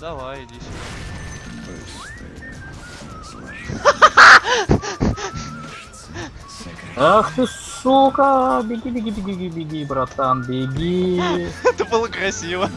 Давай, иди сюда. Ах ты сука! Беги, беги, беги, беги, беги, братан, беги. Это было красиво.